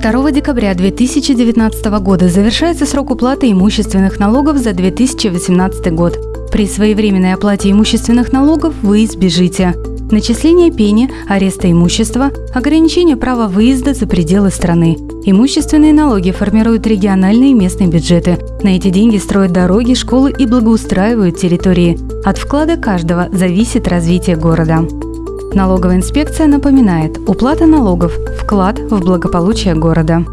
2 декабря 2019 года завершается срок уплаты имущественных налогов за 2018 год. При своевременной оплате имущественных налогов вы избежите начисление пени, ареста имущества, ограничение права выезда за пределы страны. Имущественные налоги формируют региональные и местные бюджеты. На эти деньги строят дороги, школы и благоустраивают территории. От вклада каждого зависит развитие города. Налоговая инспекция напоминает, уплата налогов – вклад в благополучие города.